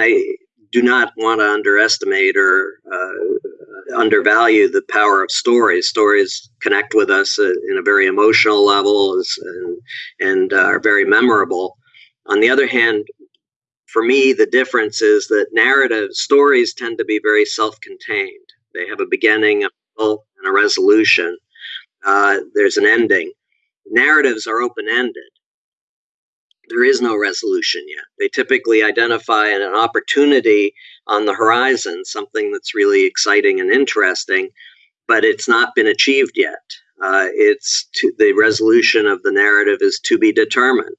I do not want to underestimate or uh, undervalue the power of stories. Stories connect with us uh, in a very emotional level and, and uh, are very memorable. On the other hand, for me, the difference is that narrative stories tend to be very self contained. They have a beginning, a middle, and a resolution. Uh, there's an ending. Narratives are open ended there is no resolution yet. They typically identify an opportunity on the horizon, something that's really exciting and interesting, but it's not been achieved yet. Uh, it's to, the resolution of the narrative is to be determined.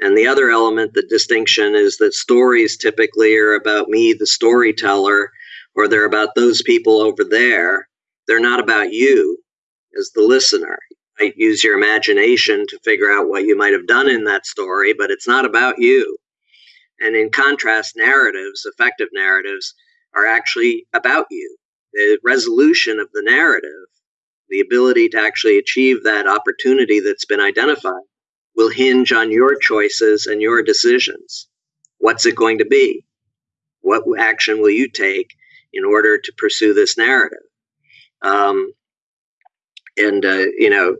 And the other element, the distinction, is that stories typically are about me, the storyteller, or they're about those people over there. They're not about you as the listener might use your imagination to figure out what you might have done in that story, but it's not about you. And in contrast, narratives, effective narratives, are actually about you. The resolution of the narrative, the ability to actually achieve that opportunity that's been identified, will hinge on your choices and your decisions. What's it going to be? What action will you take in order to pursue this narrative? Um, and uh, you know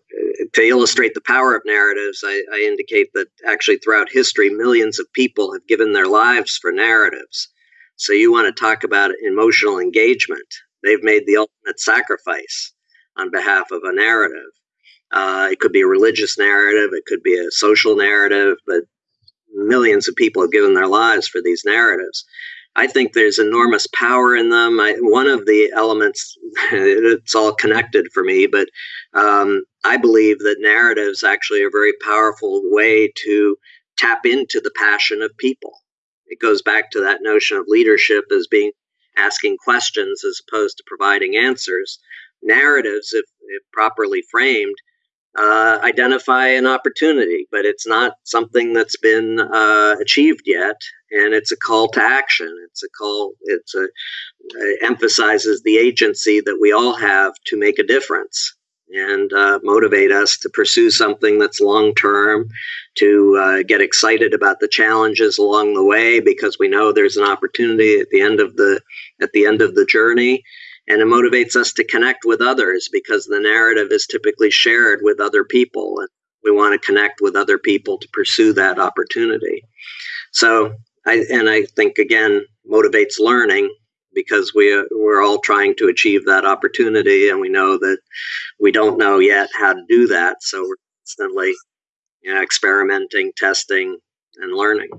to illustrate the power of narratives I, I, indicate that actually throughout history millions of people have given their lives for narratives. So you want to talk about emotional engagement. They've made the ultimate sacrifice on behalf of a narrative. Uh, it could be a religious narrative it could be a social narrative but millions of people have given their lives for these narratives I think there's enormous power in them. I, one of the elements, it's all connected for me, but um, I believe that narratives actually are a very powerful way to tap into the passion of people. It goes back to that notion of leadership as being asking questions as opposed to providing answers. Narratives, if, if properly framed, uh, identify an opportunity, but it's not something that's been uh, achieved yet. And it's a call to action. It's a call. It's a it emphasizes the agency that we all have to make a difference and uh, motivate us to pursue something that's long term, to uh, get excited about the challenges along the way because we know there's an opportunity at the end of the at the end of the journey and it motivates us to connect with others because the narrative is typically shared with other people. And we want to connect with other people to pursue that opportunity. So i and i think again motivates learning because we we're all trying to achieve that opportunity. And we know that we don't know yet how to do that. So we're constantly you know, experimenting testing and learning